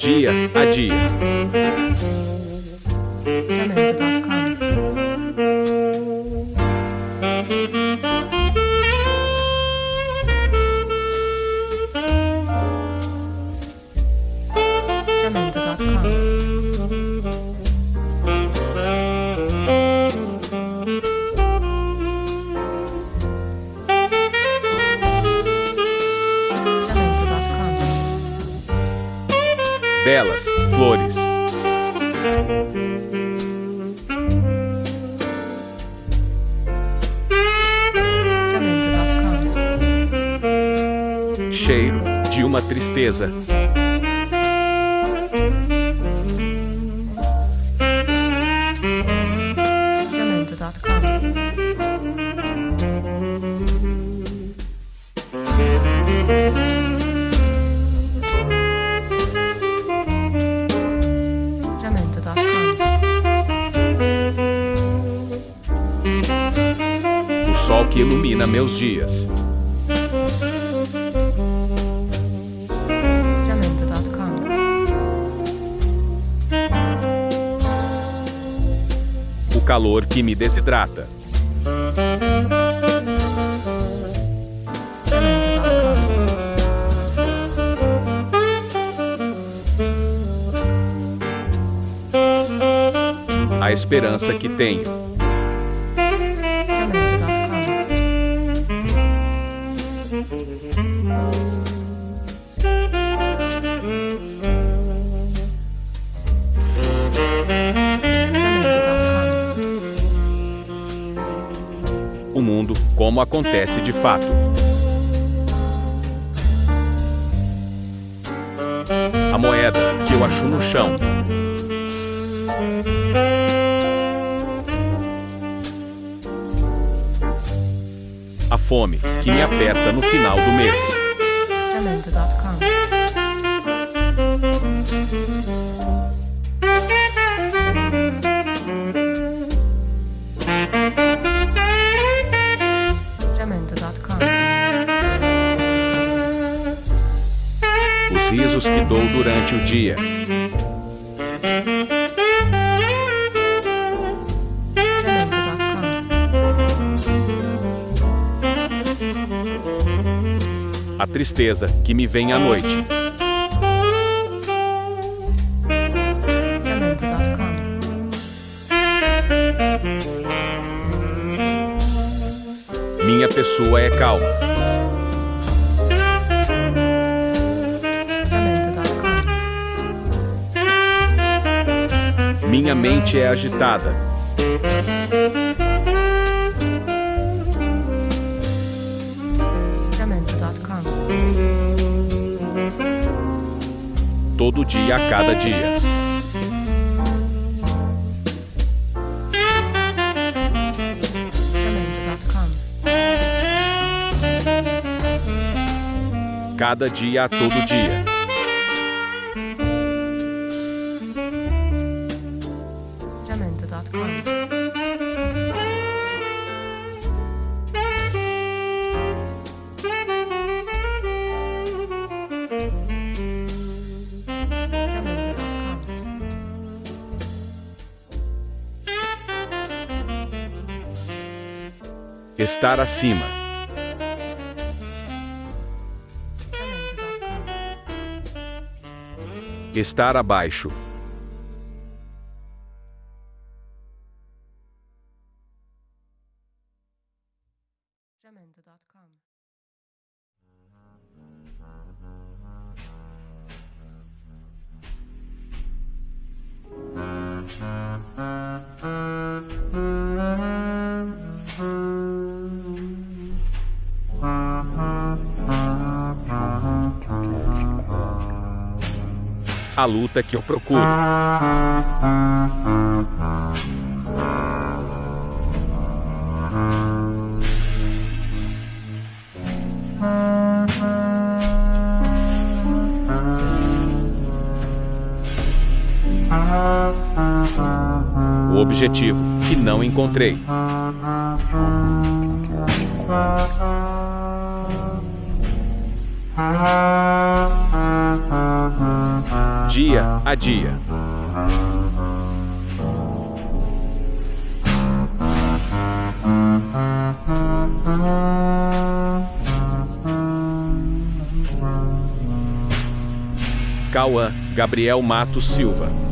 dia a dia. Jamendo.com. Belas flores. Cheiro de uma tristeza. Sol que ilumina meus dias. O calor que me desidrata. A esperança que tenho. Como acontece de fato. A moeda que eu acho no chão. A fome que me aperta no final do mês. Os risos que dou durante o dia. A tristeza que me vem à noite. Minha pessoa é calma. Minha mente é agitada. Todo dia a cada dia. Cada dia a todo dia. Estar acima. Estar abaixo. Jamendo.com. A luta que eu procuro. Objetivo que não encontrei. dia a dia. Cauã Gabriel Matos Silva